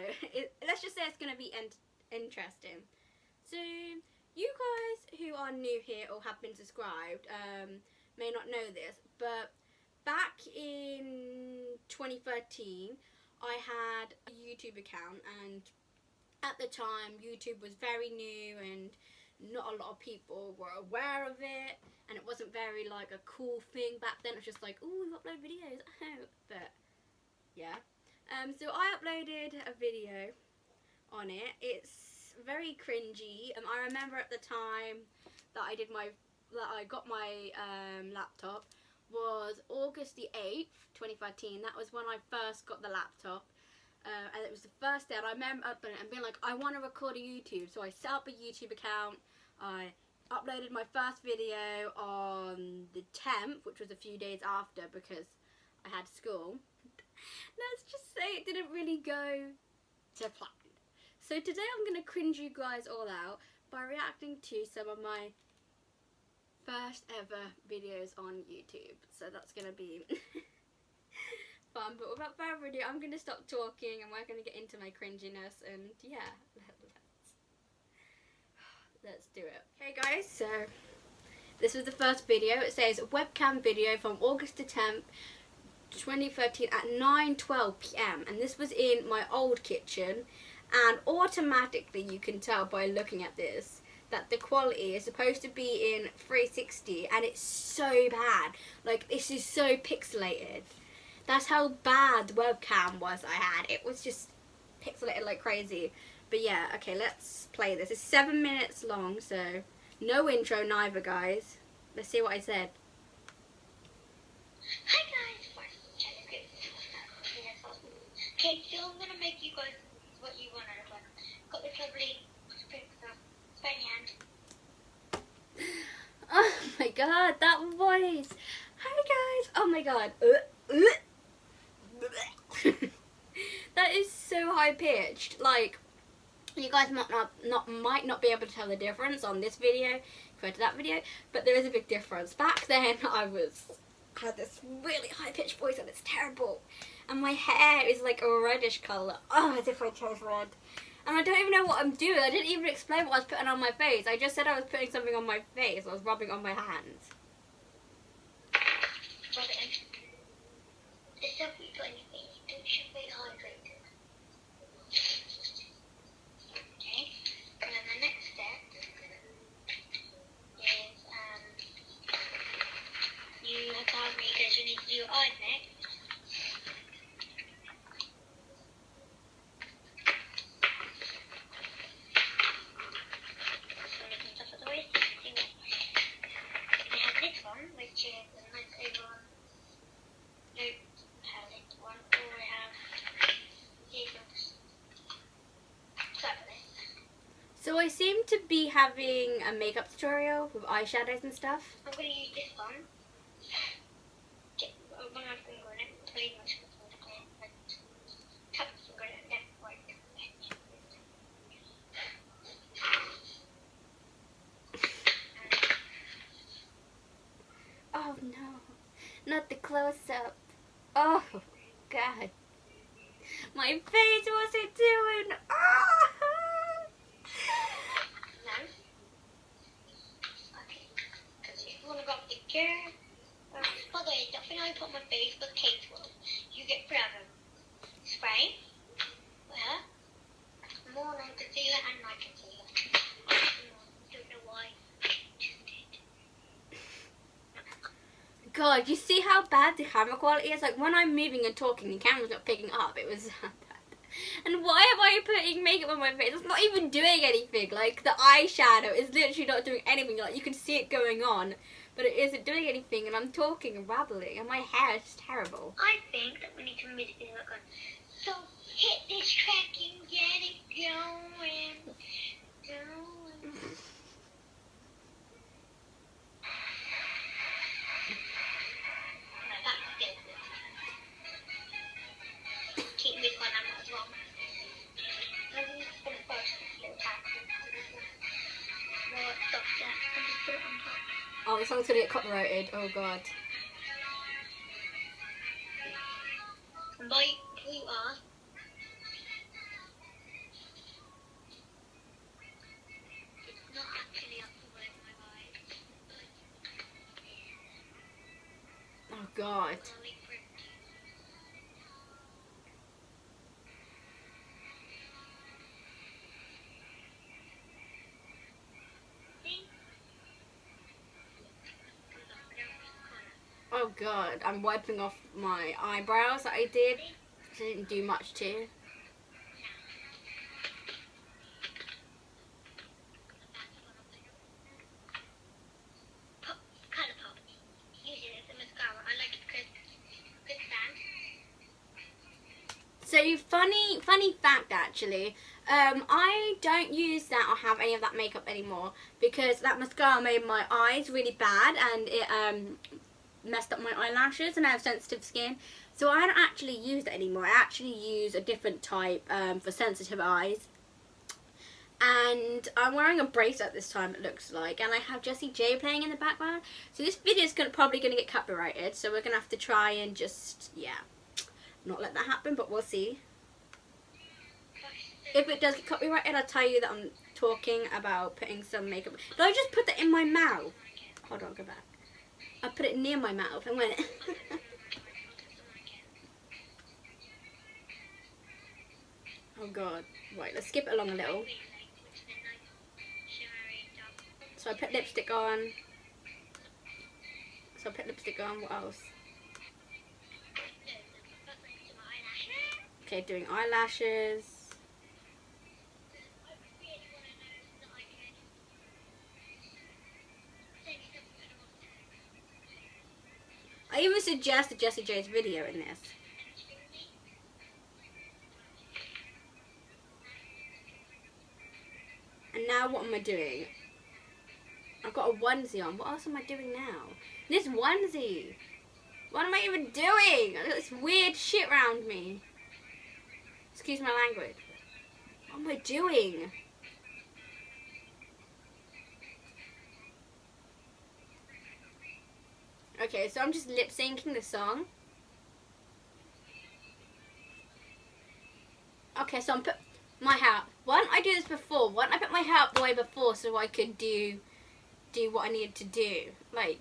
know, it, let's just say it's going to be interesting. So, you guys who are new here or have been subscribed um, may not know this, but back in 2013 I had a YouTube account and at the time YouTube was very new and not a lot of people were aware of it and it wasn't very like a cool thing back then. It was just like oh you upload videos but yeah um, so I uploaded a video on it it's very cringy and I remember at the time that I did my that I got my um, laptop was August the 8th, 2013. That was when I first got the laptop. Uh, and it was the first day and I remember it and being like, I want to record a YouTube. So I set up a YouTube account. I uploaded my first video on the 10th, which was a few days after because I had school. Let's just say it didn't really go to plan. So today I'm going to cringe you guys all out by reacting to some of my first ever videos on YouTube. So that's going to be fun. But without further ado, I'm going to stop talking and we're going to get into my cringiness. And yeah, let's, let's do it. Okay guys, so this was the first video. It says webcam video from August the 10th 2013 at 9.12pm and this was in my old kitchen and automatically you can tell by looking at this that the quality is supposed to be in 360 and it's so bad. Like this is so pixelated. That's how bad the webcam was I had. It was just pixelated like crazy. But yeah, okay, let's play this. It's seven minutes long, so no intro neither, guys. Let's see what I said. Hi guys, Okay, so I'm gonna make you guys what you want out of one. Got this lovely Oh my god, that voice. Hi guys. Oh my god. That is so high pitched. Like, you guys might not, not might not be able to tell the difference on this video compared to that video, but there is a big difference. Back then, I was had this really high pitched voice and it's terrible. And my hair is like a reddish colour. Oh, as if I chose red. And I don't even know what I'm doing. I didn't even explain what I was putting on my face. I just said I was putting something on my face. I was rubbing on my hands stuff you put on your face, it should be hydrated. Okay. And then the next step is um, you have to have me because you need to do your eyes next. So I seem to be having a makeup tutorial with eyeshadows and stuff. I'm going to use this one. I'm going to have finger on it. Pretty much tap finger on it. Oh no, not the close-up. Oh, God. My face, what's it doing? Oh! picture. Um, by the way, my Facebook will. You get forever. Spray. Well, more on concealer and my concealer. Don't know why. God, you see how bad the camera quality is? Like when I'm moving and talking, the camera's not picking up. It was And why am I putting makeup on my face? It's not even doing anything. Like the eyeshadow is literally not doing anything. Like you can see it going on but it isn't doing anything and I'm talking and babbling and my hair is terrible. I think that we need to music is like so hit this track and get it going. Going. song's gonna get copyrighted. Oh god. Bye, who you are. It's not actually up to word my vibe. Oh god. God. I'm wiping off my eyebrows that I did. Didn't do much to. Pop, colour pop. Use it as a mascara. I like it because good stand. So funny, funny fact actually. Um, I don't use that or have any of that makeup anymore because that mascara made my eyes really bad and it um messed up my eyelashes and I have sensitive skin. So I don't actually use it anymore. I actually use a different type um, for sensitive eyes. And I'm wearing a bracelet this time it looks like and I have Jessie J playing in the background. So this video is gonna, probably going to get copyrighted so we're going to have to try and just, yeah, not let that happen but we'll see. If it does get copyrighted I'll tell you that I'm talking about putting some makeup. Did I just put that in my mouth? Hold on, go back. I put it near my mouth and went. oh god. Right, let's skip it along a little. So I put lipstick on. So I put lipstick on. What else? Okay, doing eyelashes. Even suggested Jessie J's video in this. And now what am I doing? I've got a onesie on. What else am I doing now? This onesie. What am I even doing? I've got this weird shit around me. Excuse my language. What am I doing? Okay, so I'm just lip syncing the song. Okay, so I'm put my hair up. Why didn't I do this before? Why didn't I put my hair up the way before so I could do do what I needed to do? Like,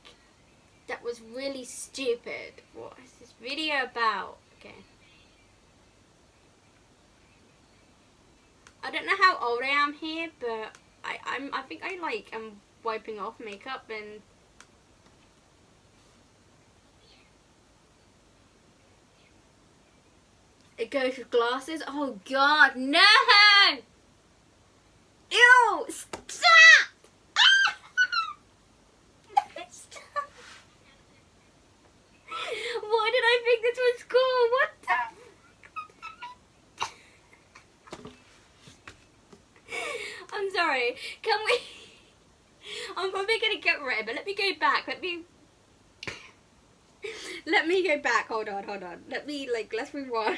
that was really stupid. What is this video about? Okay. I don't know how old I am here, but I, I'm I think I like am wiping off makeup and Goes with glasses. Oh God, no! Ew! Stop! Ah! Stop! Why did I think this was cool? What the? I'm sorry. Can we? I'm probably gonna get rid, but let me go back. Let me. Let me go back. Hold on, hold on. Let me like. Let's rewind.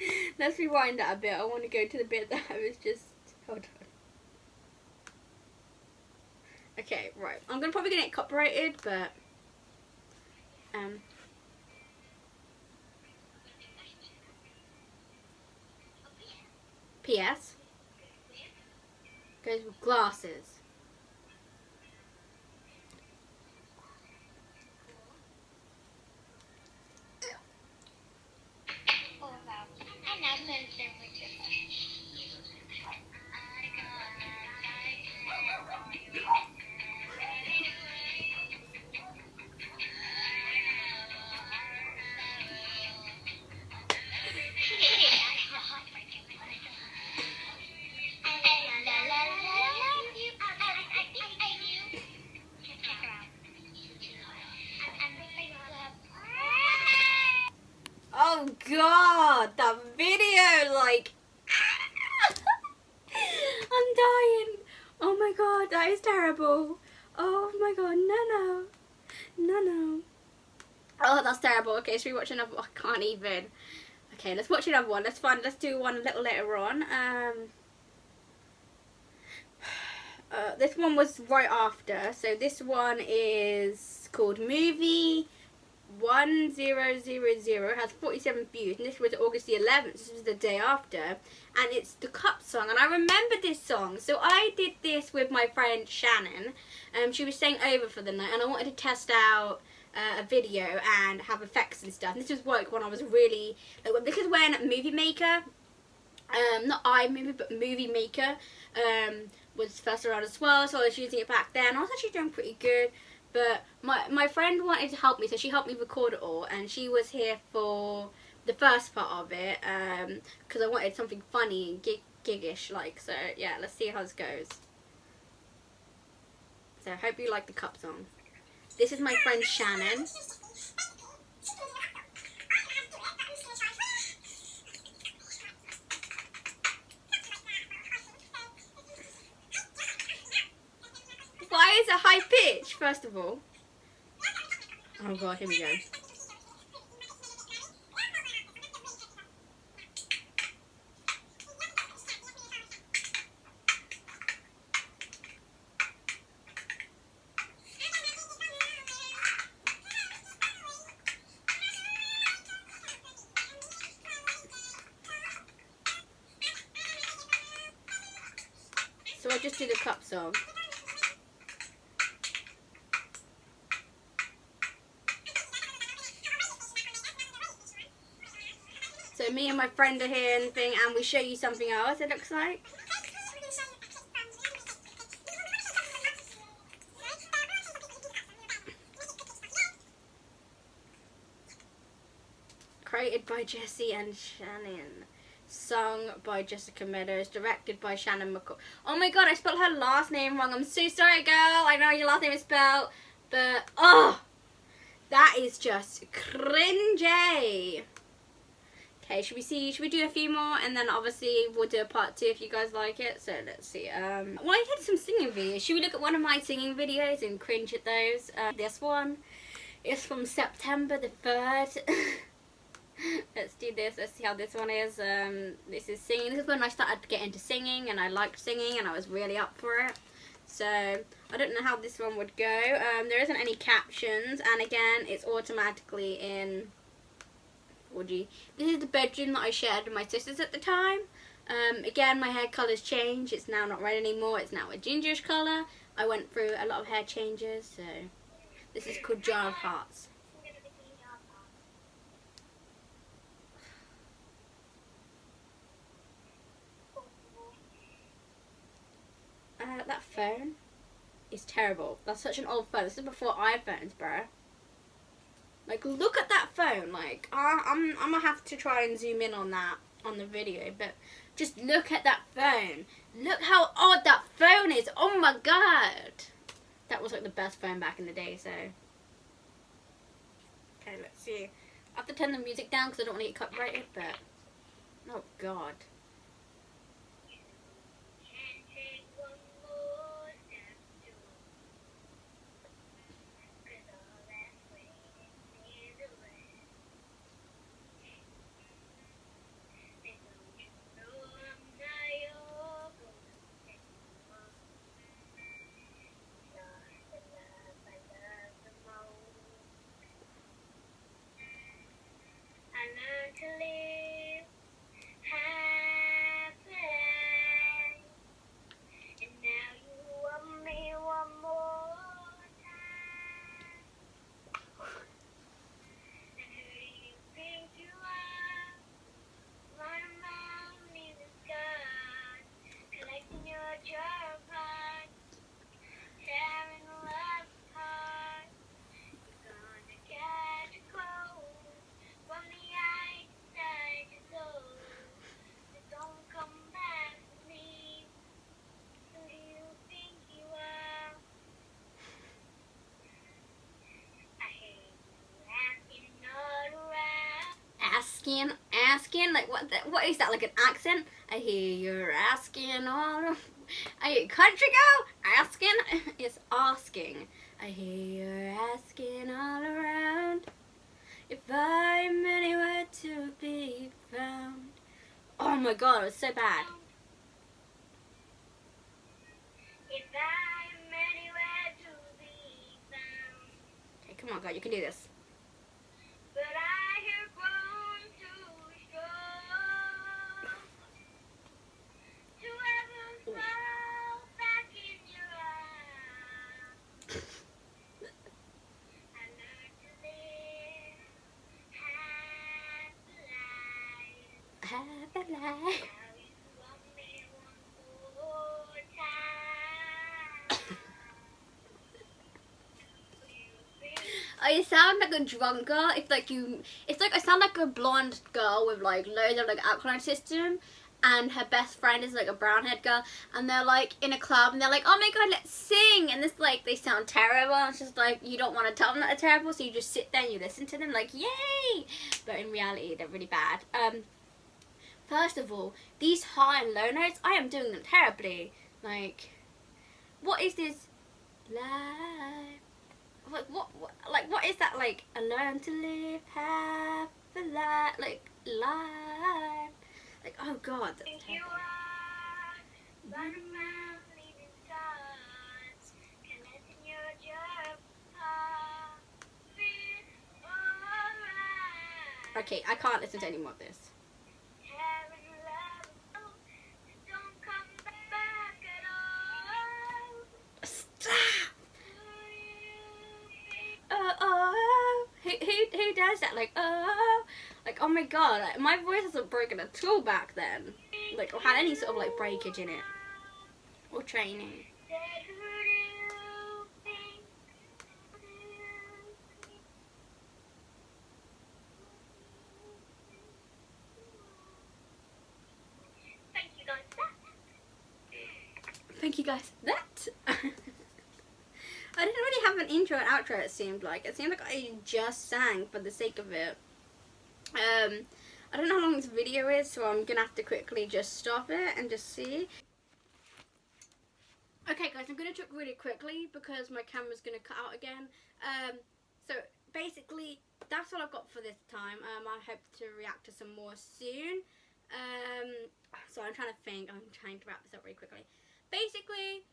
Let's rewind that a bit. I want to go to the bit that I was just. Hold on. Okay, right. I'm gonna probably get it copyrighted, but um. P.S. Goes with glasses. God, that is terrible. Oh my god, no, no, no, no. Oh, that's terrible. Okay, should we watch another? One? I can't even. Okay, let's watch another one. Let's find. Let's do one a little later on. Um. uh, this one was right after. So this one is called Movie 1000. has 47 views. And this was August the 11th. This was the day after. And it's the Cup song. And I remember this song. So I did this with my friend Shannon. Um, she was staying over for the night. And I wanted to test out uh, a video and have effects and stuff. And this was like when I was really... Like, this is when Movie Maker... Um, not iMovie, but Movie Maker um, was first around as well. So I was using it back then. I was actually doing pretty good. But my, my friend wanted to help me, so she helped me record it all. And she was here for the first part of it because um, I wanted something funny and gig gigish like. So yeah, let's see how this goes. So I hope you like the cup song. This is my friend Shannon. Why is it high pitch, first of all? Oh god, here we go. So I just do the cup song. Me and my friend are here and thing, and we show you something else. It looks like. Created by Jesse and Shannon. Sung by Jessica Meadows. Directed by Shannon McCall. Oh my god, I spelled her last name wrong. I'm so sorry, girl. I know your last name is spelled. But, oh! That is just cringy. Okay, should we see, should we do a few more? And then obviously we'll do a part two if you guys like it. So let's see. Um, well, I did some singing videos. Should we look at one of my singing videos and cringe at those? Uh, this one is from September the 3rd. let's do this. Let's see how this one is. Um, this is singing. This is when I started to get into singing and I liked singing and I was really up for it. So, I don't know how this one would go. Um, there isn't any captions and again, it's automatically in 4G. This is the bedroom that I shared with my sisters at the time. Um, again, my hair colour's changed. It's now not red anymore. It's now a gingerish colour. I went through a lot of hair changes, so this is called Jar of Hearts. Uh, that phone is terrible. That's such an old phone. This is before iPhones, bro. Like, look at that phone. Like, I, I'm, I'm gonna have to try and zoom in on that on the video, but just look at that phone. Look how odd that phone is. Oh my god. That was like the best phone back in the day, so. Okay, let's see. I have to turn the music down because I don't want to get copyrighted, but. Oh god. asking, like what the, what is that, like an accent? I hear you're asking all, Are you country girl, asking, it's asking. I hear you're asking all around, if I'm anywhere to be found. Oh my god, it was so bad. Okay, come on, God, you can do this. I sound like a drunk girl. It's like you. It's like I sound like a blonde girl with like loads of like alkaline system, and her best friend is like a brown haired girl, and they're like in a club, and they're like, "Oh my god, let's sing!" And this like they sound terrible. And it's just like you don't want to tell them that they're terrible, so you just sit there and you listen to them like, "Yay!" But in reality, they're really bad. Um, first of all, these high and low notes, I am doing them terribly. Like, what is this? Life like what, what like what is that like I learn to live half a life like life like oh god that's terrible. are running around leaving stars, connecting your job. Alright. okay I can't listen to any more of this my god my voice hasn't broken at all back then like or had any sort of like breakage in it or training. Thank you guys. That. I didn't really have an intro and outro. It seemed like it seemed like I just sang for the sake of it. Um, I don't know how long this video is, so I'm gonna have to quickly just stop it and just see. Okay, guys, I'm gonna talk really quickly because my camera's gonna cut out again. Um, so basically, that's all I've got for this time. Um, I hope to react to some more soon. Um, so I'm trying to think. I'm trying to wrap this up really quickly. Basically,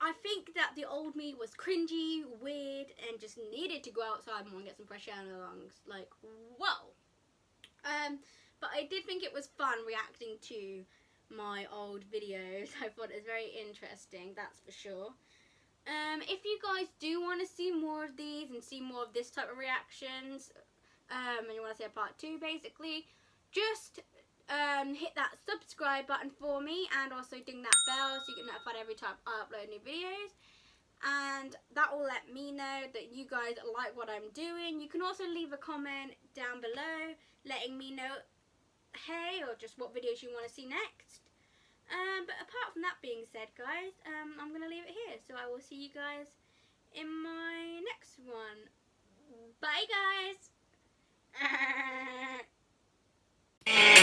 I think that the old me was cringy, weird, and just needed to go outside and get some fresh air the lungs. Like, whoa. Um, but I did think it was fun reacting to my old videos. I thought it was very interesting, that's for sure. Um, if you guys do want to see more of these and see more of this type of reactions, um, and you want to see a part two, basically, just um, hit that subscribe button for me and also ding that bell so you get notified every time I upload new videos and that will let me know that you guys like what I'm doing. You can also leave a comment down below letting me know hey or just what videos you want to see next. Um, but apart from that being said guys, um, I'm going to leave it here. So I will see you guys in my next one. Bye guys!